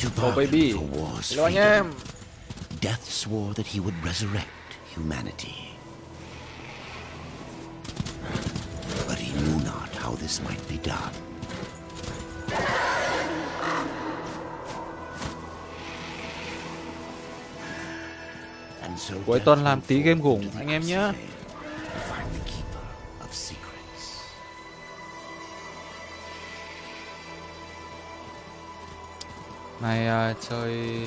to Oh baby for war's Hello freedom. Death swore that he would resurrect humanity. But he knew not how this might be done. And so Cuối tuần làm tí game gủng anh em nhé Này à, chơi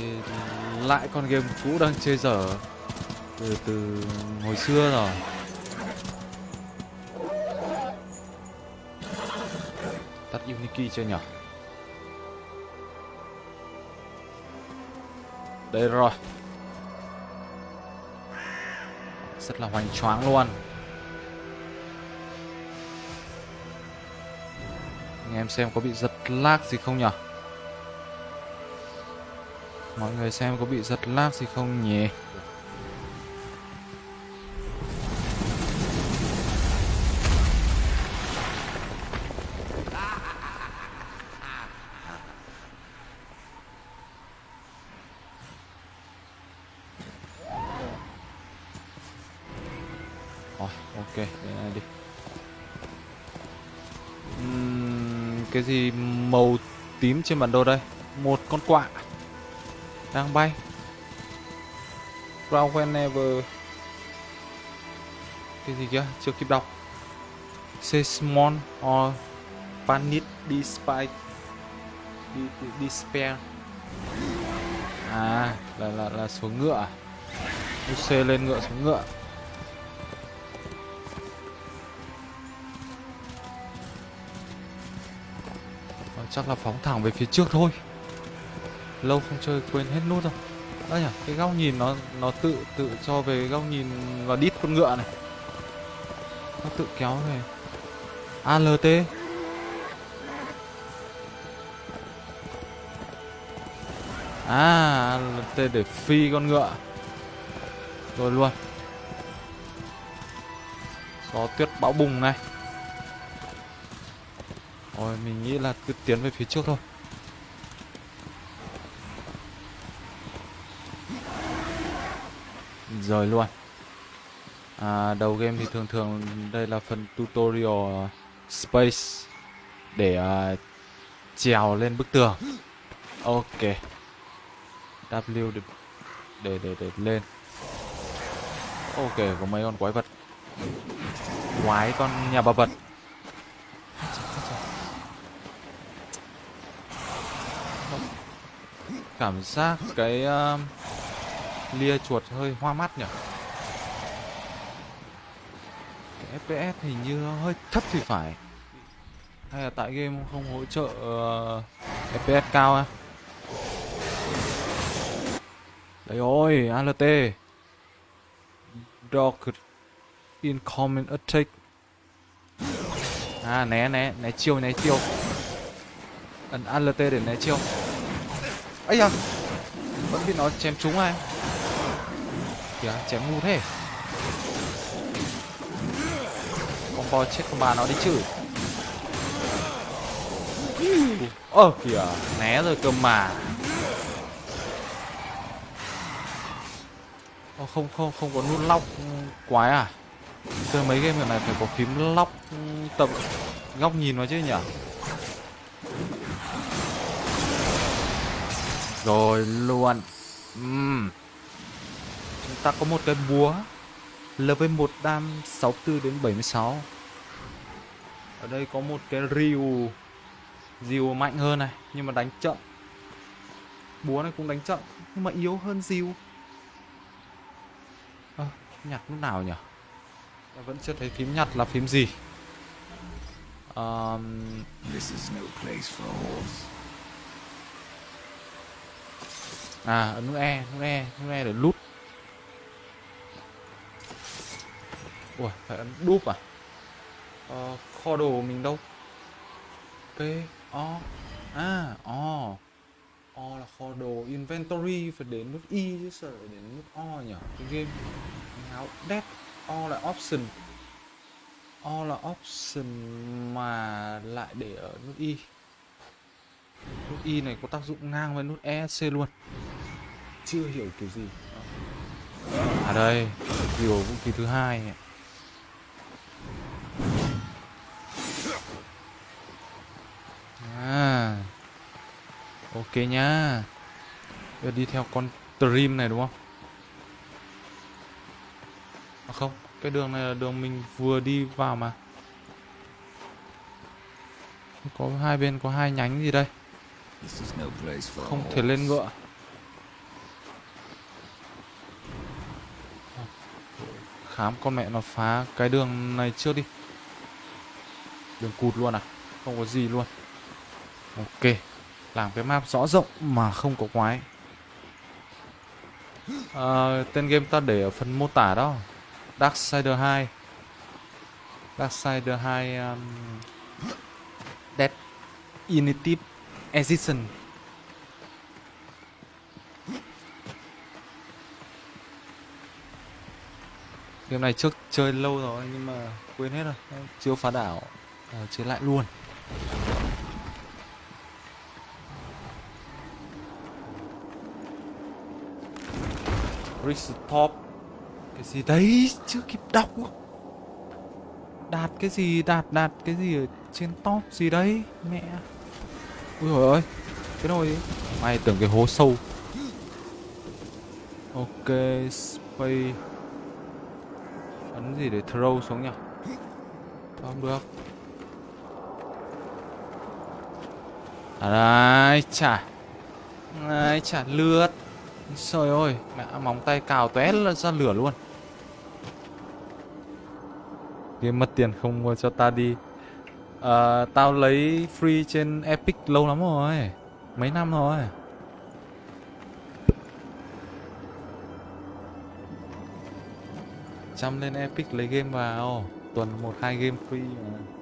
lại con game cũ đang chơi dở từ từ hồi xưa rồi. Tắt Unity chưa nhỉ? Đây rồi. Rất là hoành tráng luôn. Anh em xem có bị giật lag gì không nhỉ? Mọi người xem có bị giật lag gì không nhỉ? Rồi, ok, này đi. Cái gì màu tím trên bản đồ đây? Một con quạ đang bay. Ground whenever cái gì kia chưa kịp đọc. Seismon or panic despite despair. À, là là là xuống ngựa. À? UC lên ngựa xuống ngựa. Ờ, chắc là phóng thẳng về phía trước thôi lâu không chơi, quên hết nút rồi. Đấy nhỉ, cái góc nhìn nó nó tự tự cho về góc nhìn và đít con ngựa này. Nó tự kéo về. ALT à ALT để phi con ngựa. Rồi luôn. Gió tuyết bão bùng này. Rồi mình nghĩ là cứ tiến về phía trước thôi. Rời luôn. À, đầu game thì thường thường đây là phần tutorial à, space để à, trèo lên bức tường. Ok. W để để để, để lên. Ok có mấy con quái vật. Quái con nhà bà vật. Cảm giác cái uh, lia chuột hơi hoa mắt nhỉ? Cái fps hình như hơi thấp thì phải. Hay là tại game không hỗ trợ ờ, uh, fps cao à đấy ôi alt dog incoming attack. À né né né chiêu né chiêu. Ấn alt để né chiêu. Ấy da vẫn bị nó chém trúng ai kìa chém ngu thế. Combo chết con bà nó đi chứ. Ơ kìa né rồi cơ mà. Ô, không không không có nút lóc quái à? Chơi mấy game này phải có phím lóc tập góc nhìn nó chứ nhỉ? Rồi luôn. Uhm ta có một cái búa LV1 đam 64 đến 76 ở đây có một cái rìu rìu mạnh hơn này nhưng mà đánh chậm. Búa này cũng đánh chậm nhưng mà yếu hơn rìu. À, nhặt lúc nào nhỉ? Ta vẫn chưa thấy phím nhặt là phím gì. Um, This is no place for horse. À ấn nút E, nút E, nút E để lút Ủa, phải ấn đúp à? Ờ, kho đồ mình đâu? P, O À, O. O là kho đồ inventory Phải đến nút Y chứ sợ đến nút O nhỉ? Cái game Ngáo đét. O là option. O là option mà lại để ở nút Y nút y này có tác dụng ngang với nút esc luôn. Chưa hiểu kiểu gì. À đây kiểu vũ khí thứ hai à. Ok nhá. Bây giờ đi theo con stream này đúng không? À không, cái đường này là đường mình vừa đi vào mà. Có hai bên có hai nhánh gì đây? Không thể lên ngựa. Khám con mẹ nó phá cái đường này trước đi. Đường cụt luôn à? Không có gì luôn ok làm cái map rõ rộng mà không có quái. À, tên game ta để ở phần mô tả đó. Darksider 2 Darksider 2 um, Dead Initiative Edition. Game này trước chơi lâu rồi nhưng mà quên hết rồi. Chưa phá đảo à, Chơi lại luôn. Restop Cái gì đấy? Chưa kịp đọc. Đạt cái gì? Đạt đạt cái gì ở trên top gì đấy? Mẹ. Ui trời ơi Cái nồi Mày tưởng cái hố sâu. Ok, Space. Ấn gì để throw xuống nhỉ? Không được. À đấy chả. Đấy chả lướt. Trời ơi Mẹ móng tay cào tóe ra lửa luôn. Game mất tiền không mua cho ta đi. À, Tao lấy free trên Epic lâu lắm rồi Mấy năm rồi. Chăm lên Epic lấy game vào Tuần một hai game free mà.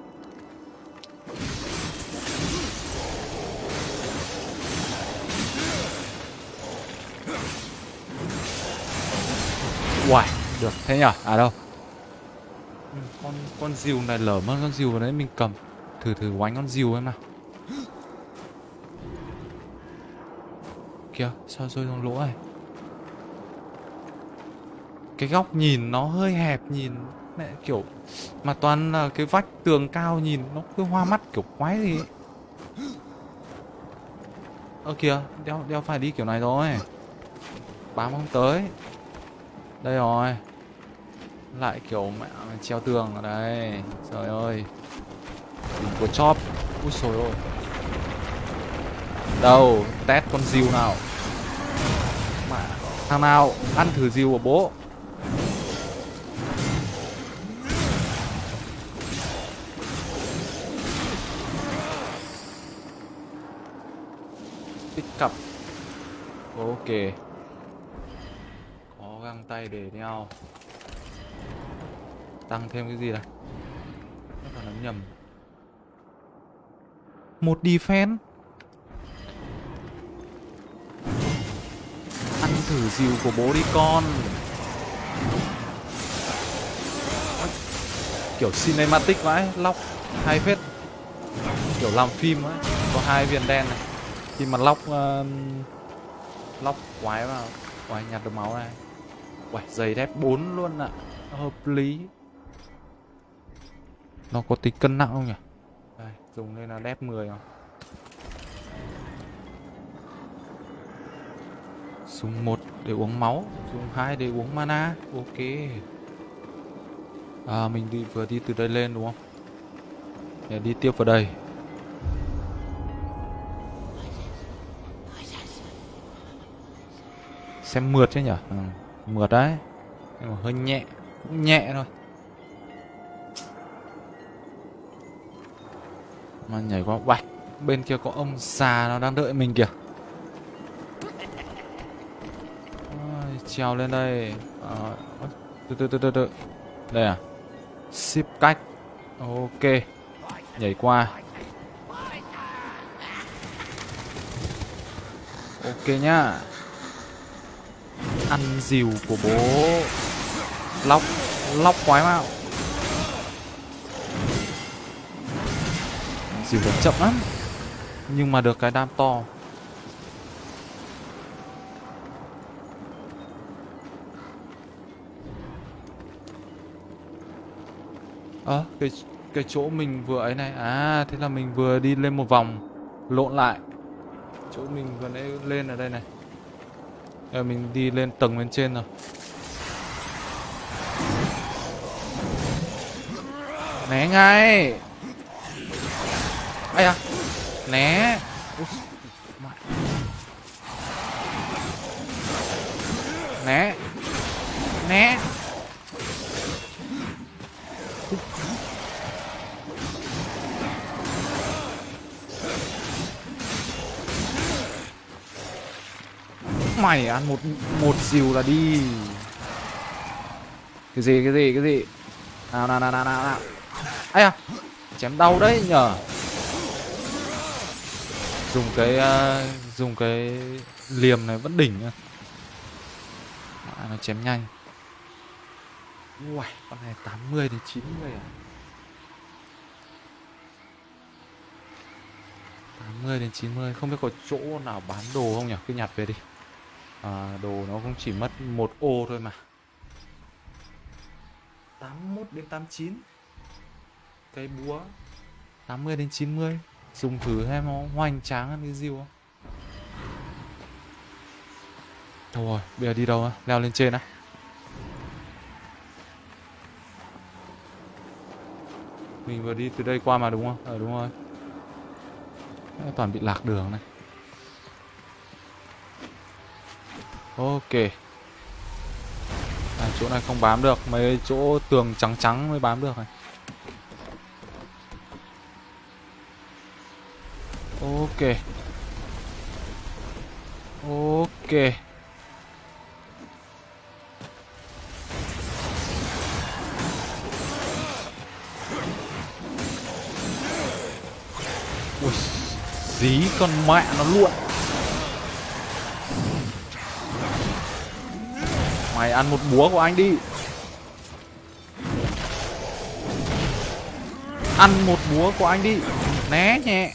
Uầy, được thế nhở? À đâu? Ừ, con con diều này lở mất con diều vào đấy mình cầm. Thử thử oánh con diều em nào. Kìa, sao rơi trong lỗ này? Cái góc nhìn nó hơi hẹp nhìn mẹ kiểu mà toàn là cái vách tường cao nhìn nó cứ hoa mắt kiểu quái gì ấy. Ơ kìa, đeo đeo phải đi kiểu này rồi. Bám không tới. Đây rồi. Lại kiểu mẹ treo tường ở đây Trời ơi. Đỉnh của chóp. Úi sồi ôi. Đâu, Test con diều nào. Mẹ. Thằng nào, Ăn thử diều của bố. Pick up Ok tay để đeo. Tăng thêm cái gì đây? Nó còn nắm nhầm. Một defense. Ăn thử dìu của bố đi con. Kiểu cinematic vãi Lóc hay phết. Kiểu làm phim ấy Có hai viên đen này. Khi mà lóc uh, Lóc quái vào Quái nhặt được máu này Uầy, giày dép 4 luôn ạ. À. Hợp lý. Nó có tính cân nặng không nhỉ? Đây, dùng lên là dép 10 không? Dùng 1 để uống máu Dùng 2 để uống mana. Ok. À mình đi vừa đi từ đây lên đúng không? Để đi tiếp vào đây. Xem mượt chứ nhỉ? Ừ mượt đấy. Nhưng mà hơi nhẹ cũng nhẹ thôi. Mà nhảy qua bạch bên kia có ông già nó đang đợi mình kìa. Ôi, trèo lên đây. À, từ từ từ từ từ. Đây à? Ship cách. Ok nhảy qua. Ok nhá ăn dìu của bố. Lóc lóc quái mạo. Dìu đánh chậm lắm. Nhưng mà được cái đam to. Ơ, cái cái chỗ mình vừa ấy này. À, thế là mình vừa đi lên một vòng Lộn lại. Chỗ mình vừa nãy lên ở đây này. Giờ mình đi lên tầng bên trên rồi Né ngay. Ây à Né. Né. Né. Mày ăn một một dìu là đi. Cái gì cái gì cái gì? Nào nào nào nào nào nào. Ây à Chém đau đấy nhở Dùng cái uh, Dùng cái liềm này vẫn đỉnh nhá à, Nó chém nhanh. Uầy con này 80 đến 90 à? 80 đến 90 Không biết có chỗ nào bán đồ không nhỉ Cứ nhặt về đi à, Đồ nó cũng chỉ mất một ô thôi mà. 81 đến 89 Cây búa. 80 đến 90 Dùng thử xem nó hoành tráng hơn cái diêu không? Đâu rồi, bây giờ đi đâu á? Leo lên trên á. Mình vừa đi từ đây qua mà đúng không? Ờ đúng rồi. Toàn bị lạc đường này Ok. À, Chỗ này không bám được Mấy chỗ tường trắng trắng mới bám được này. Ok. Ok. Ui Dí con mẹ nó luôn. Mày ăn một búa của anh đi. Ăn một búa của anh đi. Né nhẹ.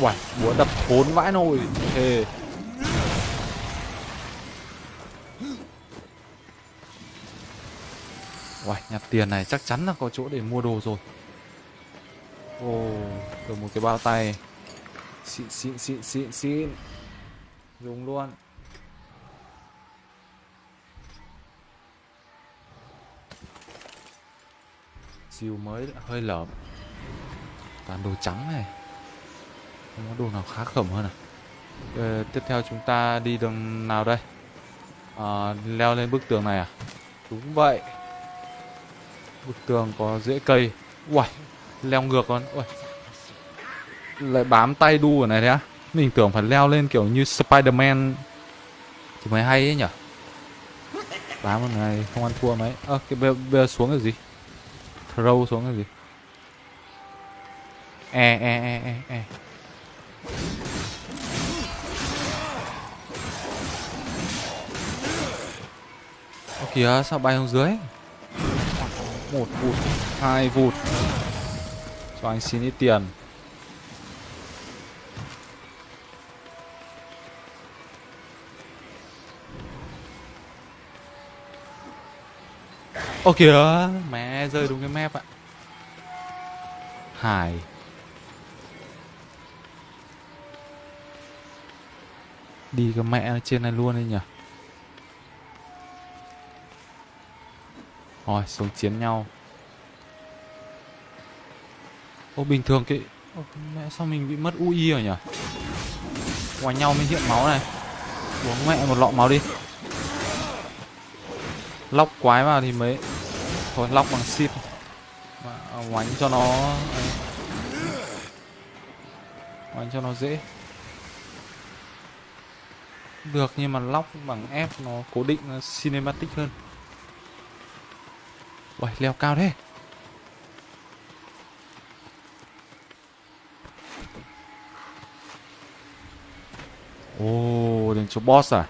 Uầy, búa đập khốn vãi nồi. Thề. Uầy, nhặt tiền này chắc chắn là có chỗ để mua đồ rồi. Ồ, được một cái bao tay. Xịn xịn xịn xịn xịn. Dùng luôn. Siêu mới hơi lởm Toàn đồ trắng này. Không có đồ nào khá khẩm hơn à? Ờ, Tiếp theo chúng ta đi đường nào đây? À, Leo lên bức tường này à? Đúng vậy. Bức tường có rễ cây. Uầy Leo ngược con. Uầy. Lại bám tay đu ở này thế á. Mình tưởng phải leo lên kiểu như Spiderman. Thì mới hay ấy nhở? Bám một này không ăn thua mấy. Ơ à, cái bây, bây giờ xuống là gì? Throw xuống cái gì? E e e e e. Ô kìa, sao bay xuống dưới? Một vụt, hai vụt. Cho anh xin ít tiền. Ô kìa. Mẹ rơi đúng cái map ạ. Hải Đi cái mẹ trên này luôn đi nhỉ? Rồi xuống chiến nhau. Ô bình thường cái Ô, Mẹ sao mình bị mất UI rồi nhỉ? Ngoài nhau mới hiện máu này. Uống mẹ một lọ máu đi. Lóc quái vào thì mới Thôi lóc bằng ship. Mà à, Oánh cho nó Oánh cho nó dễ. Được nhưng mà lóc bằng F nó cố định nó cinematic hơn. Uầy leo cao thế. Ồ oh, đến chỗ boss à?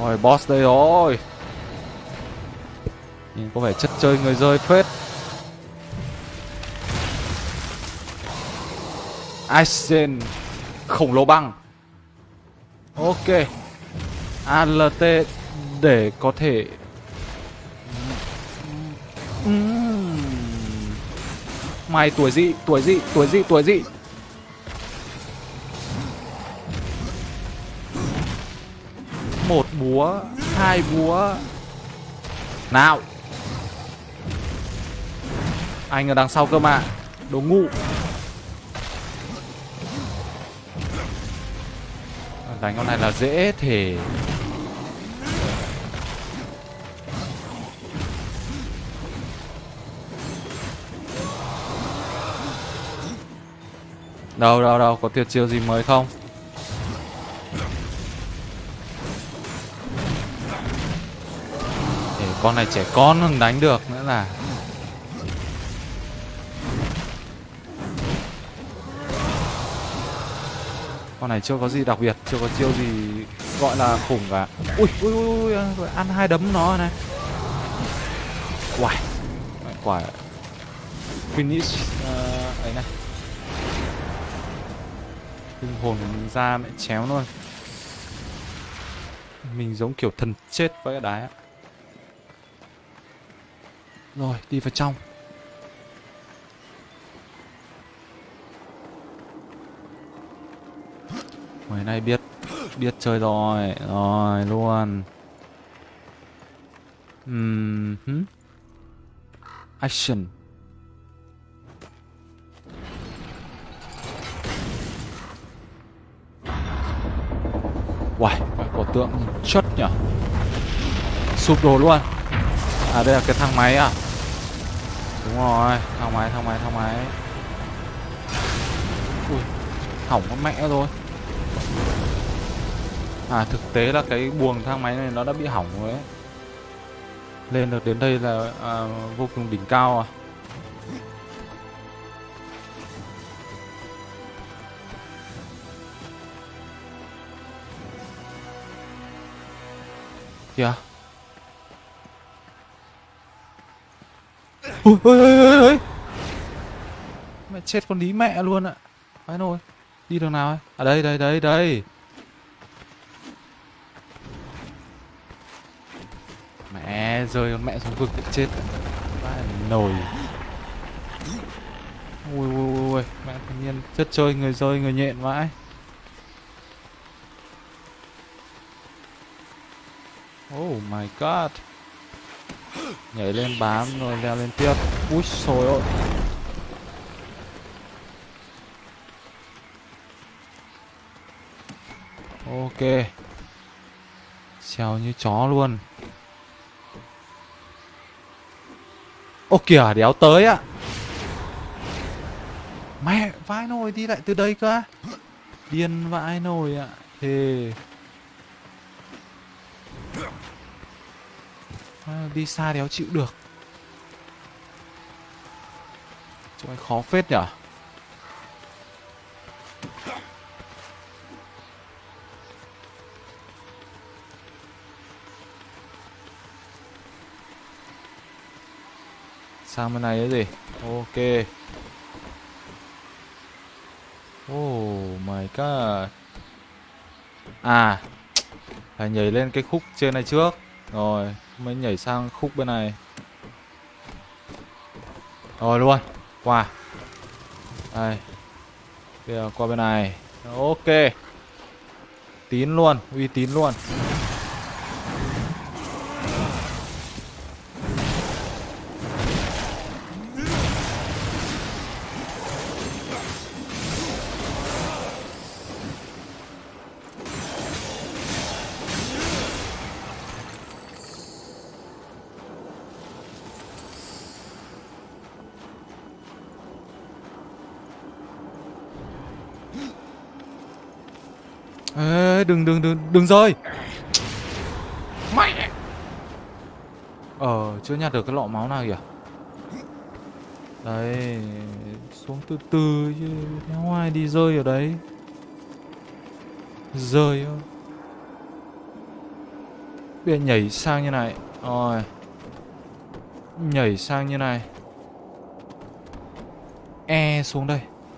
Rồi boss đây rồi. Nhìn có vẻ chất chơi người rơi phết. Aizen khổng lồ băng. Ok. ALT để có thể Mày tuổi dị, tuổi dị, tuổi dị, tuổi dị. Một búa, hai búa. Nào. Anh ở đằng sau cơ mà. Đồ ngu. Đánh con này là dễ thể Đâu đâu đâu Có tuyệt chiêu gì mới không? Con này trẻ con không đánh được nữa là. Con này chưa có gì đặc biệt Chưa có chiêu gì gọi là khủng cả. Ui ui ui, ui ăn hai đấm nó này. Uầy Quả. Finish uh, ấy này. Linh hồn của mình ra mẹ chéo luôn. Mình giống kiểu thần chết với cái đá ấy. Rồi đi vào trong. Ngày nay biết Biết chơi rồi Rồi luôn. Ừm Action. Uầy, có tượng chất nhỉ Sụp đổ luôn. À đây là cái thang máy à? Đúng rồi, thang máy, thang máy, thang máy. Ui, hỏng con mẹ rồi. À thực tế là cái buồng thang máy này nó đã bị hỏng rồi ấy. Lên được đến đây là à, vô cùng đỉnh cao à. Kìa. Ui ôi ôi ôi Mẹ chết con lý mẹ luôn ạ. Phải nồi Đi đường nào ấy? À đây đây đây đây. Mẹ rơi con mẹ xuống vực để chết. Phải nồi. Ui ui ui Mẹ thanh niên chất chơi người rơi người nhện vãi. Oh my god. Nhảy lên bám rồi leo lên tiếp. Úi sôi ơi. Ok. Trèo như chó luôn. Ô, kìa, đéo tới ạ Mẹ vãi nồi đi lại từ đây cơ. Điên vãi nồi ạ. Thề à, Đi xa đéo chịu được. Chỗ khó phết nhở? Sang bên này cái gì? Ok. Oh my god. À Phải nhảy lên cái khúc trên này trước. Rồi, Mới nhảy sang khúc bên này. Rồi, luôn. Qua. Đây. Bây giờ qua bên này. Ok. Tín luôn, Uy tín luôn. Ê, đừng đừng đừng đừng rơi. Mẹ ờ chưa nhặt được cái lọ máu nào kìa. Đấy xuống từ từ chứ theo ai đi rơi ở đấy? Rơi bây giờ nhảy sang như này. Rồi. Nhảy sang như này. E xuống đây